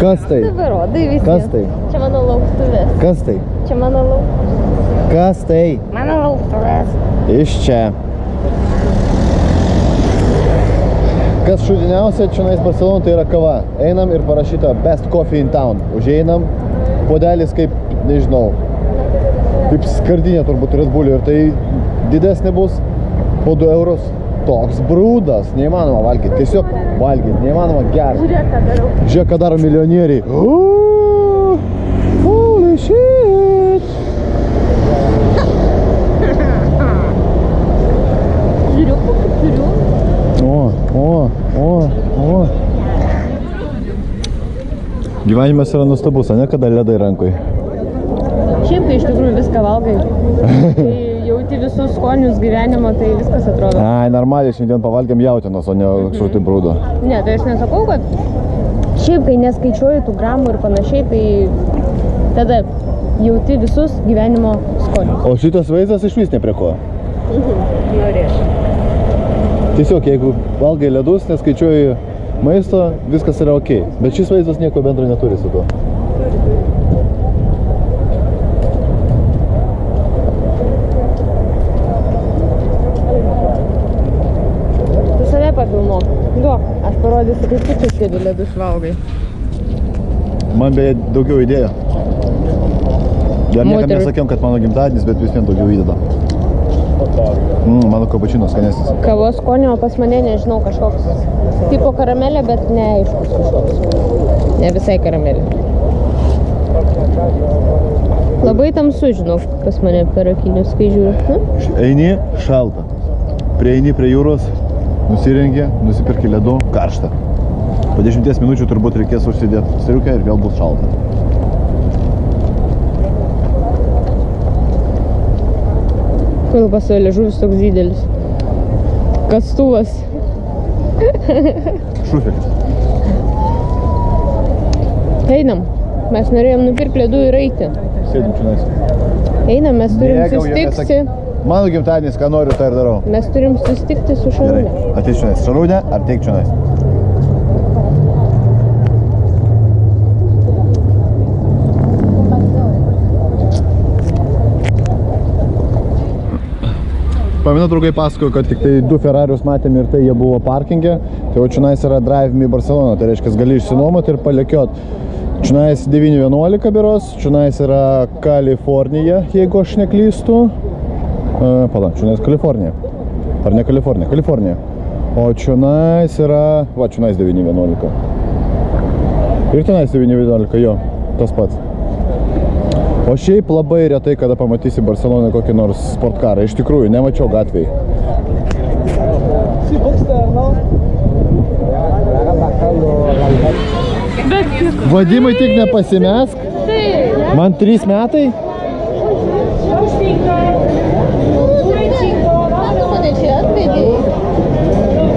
Kas tai? Rodai visi. Kas tai? Čia mano lauktuvės. Kas tai? Čia mano lauktuvės. Kas tai? Mano lauktuvės. Iš čia. Kas šudiniausia čia nais Barcelona, tai yra kava. Einam ir parašyta Best Coffee in Town. Užeinam, puodelis kaip, nežinau, kaip skardinė turbūt Red Bullio ir tai didesnė bus po 2 eurus. Toks brūdas, neįmanoma valgyti, tiesiog valgyti, neįmanoma gerti. Žiūrėk, ką darau. Žiūrėk, ką daro milijonieriai. Uuu, Holy shit! Žiūriu, turiu. O, o, o, o. Gyvenimas yra nustabus, ne kada ledai rankoj. Šiaip tai iš tikrųjų viską valgai. Tai jauti visus skonius gyvenimo, tai viskas atrodo. Ai, normaliai šiandien pavalgėm jautienos, o ne kažkokį tai brūdo. Ne, tai aš nesakau, kad šiaip kai neskaičiuoji tų gramų ir panašiai, tai tada jauti visus gyvenimo skonius. O šitas vaizdas iš vis ne prie ko. Norėčiau. Tiesiog, jeigu valgai ledus, neskaičiuoji maisto, viskas yra ok. Bet šis vaizdas nieko bendro neturi su tuo. Kaip tu čia sėdi ledus valgai. Man beje daugiau įdėjo. Dar niekam nesakėm, kad mano gimtadienis, bet vis vien daugiau įdeda. Mm, mano kapučinos skanesnis. Kavos skonio pas mane, nežinau, kažkoks tipo karamelė, bet neaiškus kažkoks. Ne visai karamelė. Labai tamsu, žinau, pas mane per akinius, kai žiūriu. Nu, Eini šalta. Prieini prie jūros, nusirengi, nusipirki ledų, karšta. Po 10 minučių turbūt reikės užsidėti striukę ir vėl bus šalta. Kodėl pas savo liežuvis toks didelis? Kastuvas. Šufelis. Einam. Mes norėjom nupirkti ledų ir eiti. Sėdim čia. Einam, mes turim susitikti. Mano gimtadienis, ką noriu, tą ir darau. Mes turim susitikti su šarūne. Ateik čia. Šarūnė, ar teik čia? Pamenu, draugai pasakojo, kad tik tai du Ferrarius matėm ir tai jie buvo parkinge. Tai o čionais yra Drive Me Barcelona, tai reiškia, gali išsinuomoti ir palekiot. Čionais 911 biros, čionais yra Kalifornija, jeigu aš neklystu. Uh, Pala, čionais Kalifornija. Ar ne Kalifornija? Kalifornija. O čionais yra, va, čionais 911. Ir tenais 911, jo, tas pats. O šiaip labai retai, kada pamatysi Barceloną kokį nors sportkarą. Iš tikrųjų, nemačiau gatvėj. Vadimai tik nepasimesk. Man trys metai.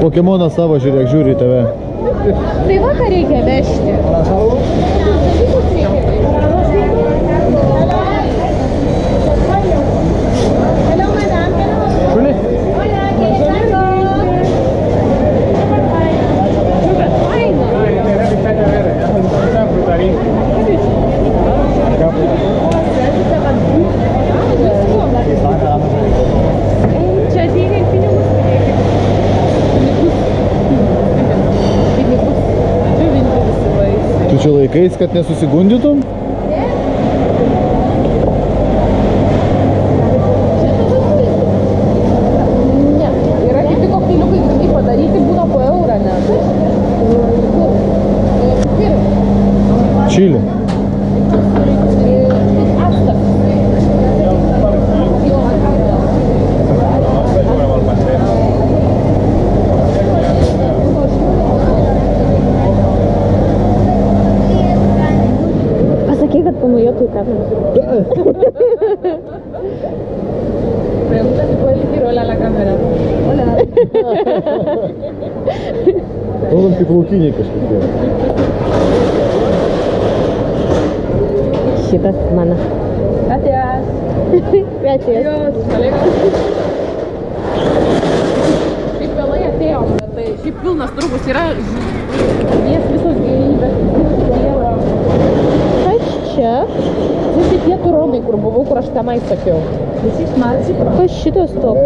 Pokemoną savo žiūrėk, žiūri į tave. Tai vakar reikia vežti. Laikais, kad nesusigundytum? Pregunta si puede decir hola a la cámara. Hola. Todos пиплутинников Chicas. Gracias. Gracias. Adiós, colegas. Шипел я на turonai, kur buvau, kur aš tenai sakiau. Kas šitas toks?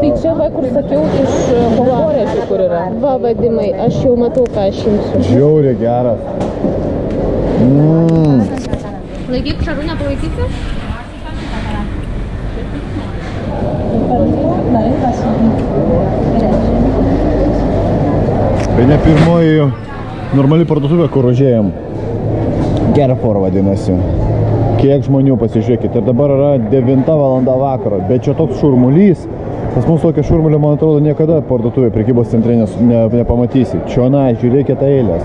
Tai čia va, kur sakiau, iš konkorėžių, kur yra. Va, vadimai, aš jau matau, ką aš imsiu. Žiauriai geras. Mmm. Laikyk šarūnę, palaikysi? Tai ne pirmoji normali parduotuvė, kur užėjom. Gerfor vadinasi. Kiek žmonių pasižiūrėkit. Ir dabar yra 9 valanda vakaro. Bet čia toks šurmulys. Pas mus tokio šurmulio, man atrodo, niekada parduotuvė prekybos centre ne, nepamatysi. Čionai, žiūrėkit eilės.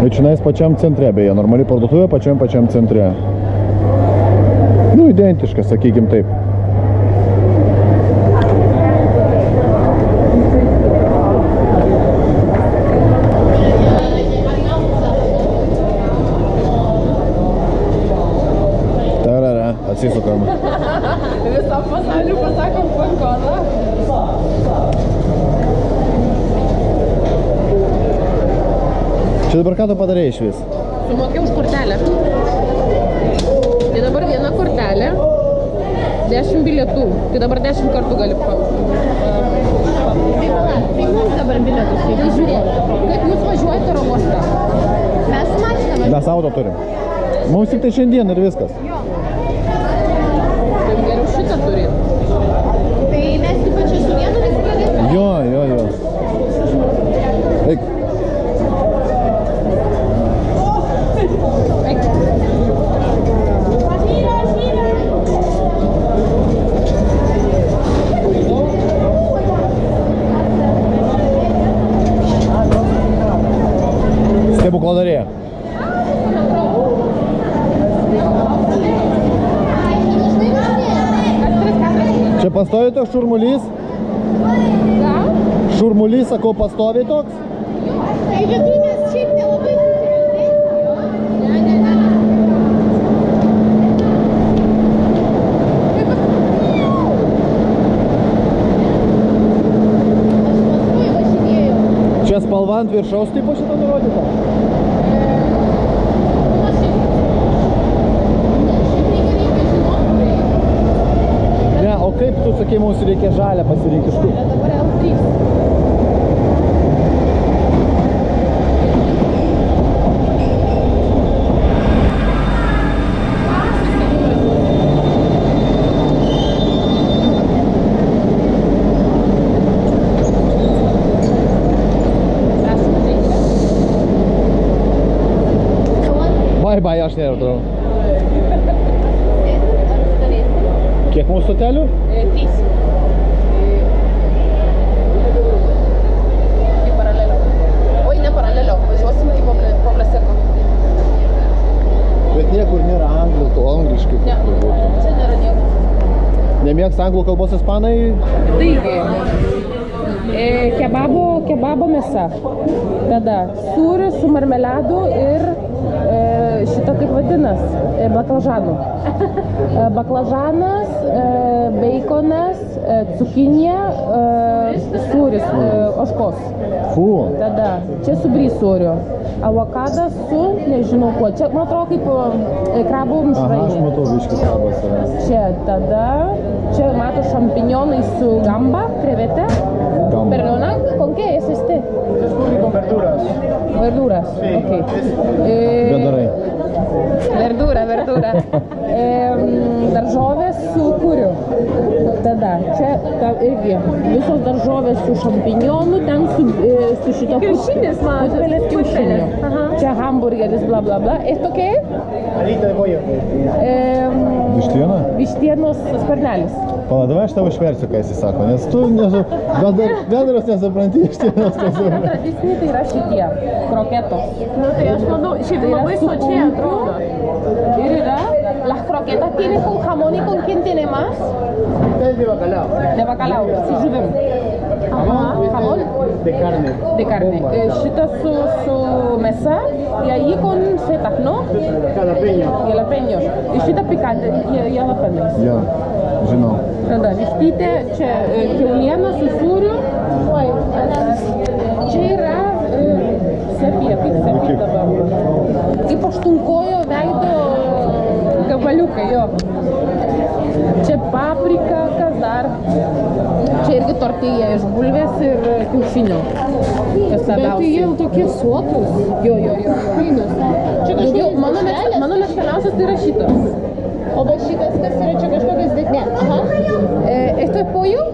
Ir čionais pačiam centre, beje, normali parduotuvė pačiam pačiam centre. Nu, identiška, sakykim taip. Čia dabar ką tu padarėjai iš vis? Sumokėjau už kortelę. Tai dabar viena kortelė. 10 bilietų. Tai dabar 10 kartų gali pa. Tai mums dabar bilietus Tai žiūrėk, kaip jūs važiuojate oro uostą. Mes su mašina Mes auto turim. Mums tik tai šiandien ir viskas. Tai geriau šitą turėt. Tai mes taip pat čia su vienu vis pradėsime. Jo, jo, jo. Eik. Eik. Stebukladarė. Čia pastovi toks šurmulys? Gal? Šurmulys, sakau, pastovi toks? Vidinės šiaip nelabai. Čia spalva ant viršaus tipo šitą nurodyta? mums reikia žalę pasirinkti iš kur. Dabar L3. Bye bye aš neradau. Kiek mūsų stotelių? 3. Bet niekur nėra anglų, to angliškai. Ne, būtų. čia nėra nieko. Nemėgsta anglų kalbos ispanai? Taigi, e, kebabo, kebabo mėsa. Tada sūris su marmeladu ir e, šitą kaip vadinas, e, baklažanų. E, baklažanas, e, beikonas, e, cukinija, e, sūris, e, oškos. Fu. Tada čia su brysūriu. Avokadas su, nežinau kuo. Čia, man atrodo, kaip e, krabų Aha, aš mišrainė. matau biškis kalbas yra. Čia tada, čia mato šampinionai su gamba, krevete. Gamba. Perdona, ¿con qué es este? Es con verduras. Verduras, ok. Eh, Bedarai. verdura, verdura. e, daržovės su kuriu. Ta, irgi visos daržovės su šampinionu, ten su, e, su šito Kiaušinis mažas, putpelės kiaušiniu. Aha. Čia hamburgeris, bla bla bla. Esto qué? Alita pollo. E, Vištiena? vištienos sparnelis. Pala, davai aš tau išversiu, ką jis sako, nes tu nesu, bendras, bendras nesupranti ištienos, kas yra. Tradiciniai tai yra šitie kroketos. Nu, tai aš manau, šiaip Tai labai sočiai atrodo. Ir yra, las croquetas tiene con jamón y con quién tiene más? Este es de bacalao. De bacalao, su žuvim. Aha, jamón De carne. de carne. E, Šitas su, su mesa y ahí con setas, ¿no? Jalapeño. Jalapeños. Y šitą pikantę, jie- jalapeños. Jo, žinau. Tada vištytė, čia e, kiauliena su sūriu. Oi, Čia yra e, sepija, kaip sepija dabar. Kaip aštunkojo veido Jo. Čia paprika, kas dar. Čia irgi tortija iš bulvės ir kiaušinių. Kas Bet tai jie tokie sotus. Jo, jo, jo. jo. Fainus. Čia kažkokios mano, mėgsta, mano mėgstamiausias tai yra šitas. O va šitas kas yra čia kažkokios dėt... Ne. Aha. E, esto es pollo,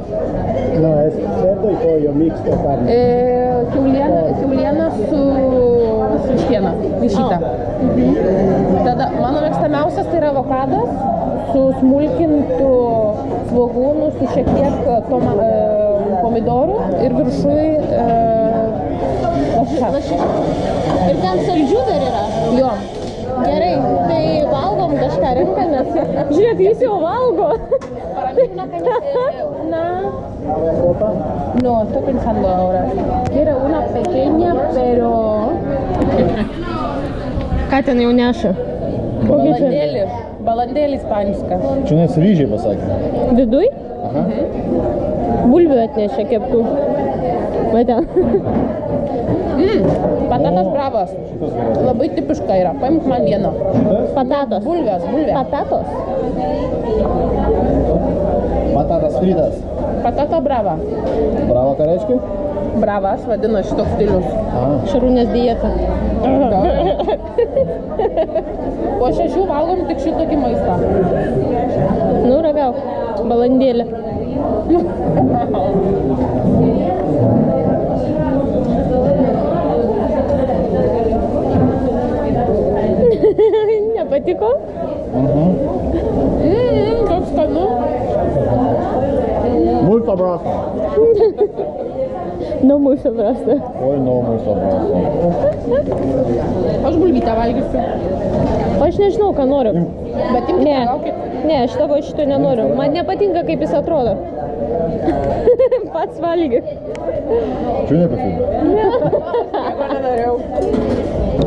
No, es cerdo y pollo mixto carne. e, kiauliena, kiauliena su, su vištiena, višyta. Tada mano mėgstamiausias tai yra avokadas su smulkintu svogūnu, su šiek tiek toma, e, pomidorų ir viršui e, lašiša. Ir ten saldžių dar yra. Jo, Gerai, tai valgom kažką renkamės. Žiūrėk, jis jau valgo. una... No, estoy pensando ahora. Quiero una pequeña, pero... Ką ten jau neša? Kokį čia? Balandėlį. Ispanišką. Čionais ryžiai pasakė. Viduj? Bulvių atnešė keptų. Va ten. Patatas bravas. Labai tipiška yra. Paimk man vieną. Patatos. Bulvės, bulvė. Patatos. Patatas fritas. Patata brava. Bravo, ką reiškia? Bravas vadina šitoks stilius. Šarūnės dieta. Po šešių valgom tik šitokį maistą. Nu, ragauk. Balandėlė. Nepatiko? Mm, kaip skanu. multo braso. Nu, mūsų prasta. Oi, no, multo braso. Aš bulvytę valgysiu. Aš nežinau, ką noriu. Bet imkite, Ne, gaukit. ne, aš tavo šito nenoriu. Man nepatinka, kaip jis atrodo. Pats valgy. Čia nepasakė. Nieko nedariau.